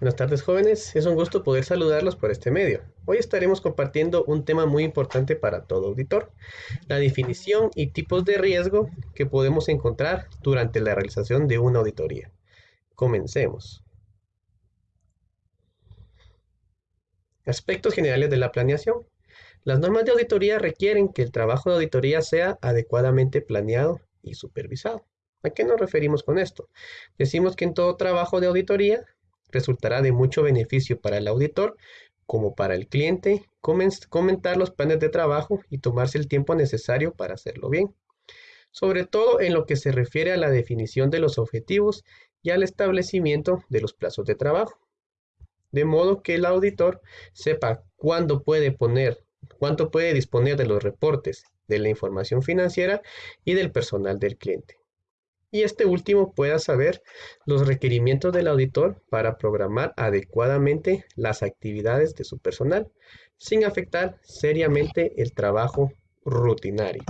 Buenas tardes jóvenes, es un gusto poder saludarlos por este medio. Hoy estaremos compartiendo un tema muy importante para todo auditor, la definición y tipos de riesgo que podemos encontrar durante la realización de una auditoría. Comencemos. Aspectos generales de la planeación. Las normas de auditoría requieren que el trabajo de auditoría sea adecuadamente planeado y supervisado. ¿A qué nos referimos con esto? Decimos que en todo trabajo de auditoría resultará de mucho beneficio para el auditor como para el cliente comentar los planes de trabajo y tomarse el tiempo necesario para hacerlo bien, sobre todo en lo que se refiere a la definición de los objetivos y al establecimiento de los plazos de trabajo, de modo que el auditor sepa cuándo puede poner, cuánto puede disponer de los reportes, de la información financiera y del personal del cliente y este último pueda saber los requerimientos del auditor para programar adecuadamente las actividades de su personal, sin afectar seriamente el trabajo rutinario.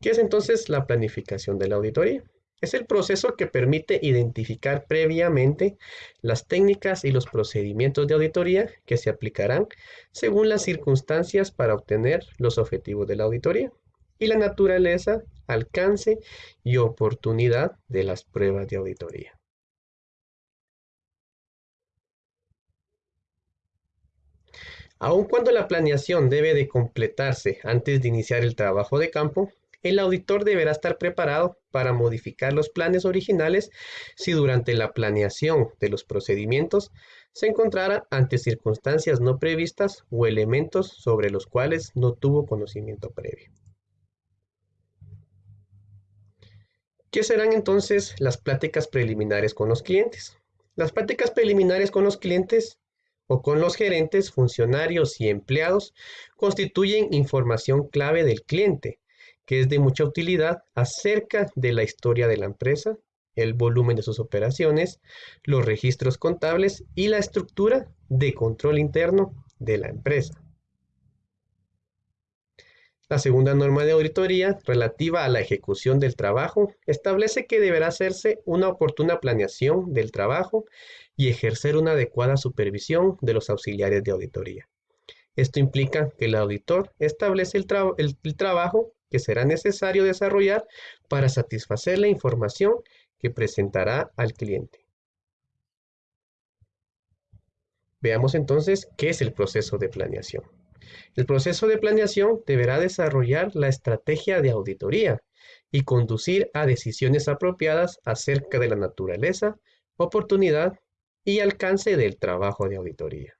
¿Qué es entonces la planificación de la auditoría? Es el proceso que permite identificar previamente las técnicas y los procedimientos de auditoría que se aplicarán según las circunstancias para obtener los objetivos de la auditoría y la naturaleza, alcance y oportunidad de las pruebas de auditoría. Aun cuando la planeación debe de completarse antes de iniciar el trabajo de campo, el auditor deberá estar preparado para modificar los planes originales si durante la planeación de los procedimientos se encontrara ante circunstancias no previstas o elementos sobre los cuales no tuvo conocimiento previo. ¿Qué serán entonces las pláticas preliminares con los clientes? Las pláticas preliminares con los clientes o con los gerentes, funcionarios y empleados constituyen información clave del cliente que es de mucha utilidad acerca de la historia de la empresa, el volumen de sus operaciones, los registros contables y la estructura de control interno de la empresa. La segunda norma de auditoría, relativa a la ejecución del trabajo, establece que deberá hacerse una oportuna planeación del trabajo y ejercer una adecuada supervisión de los auxiliares de auditoría. Esto implica que el auditor establece el, trabajo que será necesario desarrollar para satisfacer la información que presentará al cliente. Veamos entonces qué es el proceso de planeación. El proceso de planeación deberá desarrollar la estrategia de auditoría y conducir a decisiones apropiadas acerca de la naturaleza, oportunidad y alcance del trabajo de auditoría.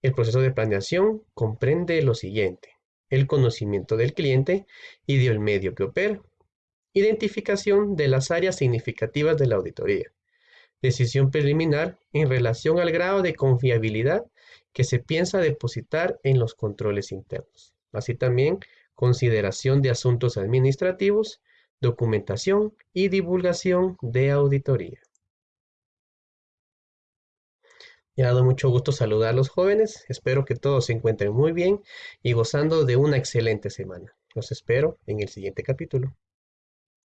El proceso de planeación comprende lo siguiente el conocimiento del cliente y del medio que opera, identificación de las áreas significativas de la auditoría, decisión preliminar en relación al grado de confiabilidad que se piensa depositar en los controles internos, así también consideración de asuntos administrativos, documentación y divulgación de auditoría. Me ha dado mucho gusto saludar a los jóvenes. Espero que todos se encuentren muy bien y gozando de una excelente semana. Los espero en el siguiente capítulo.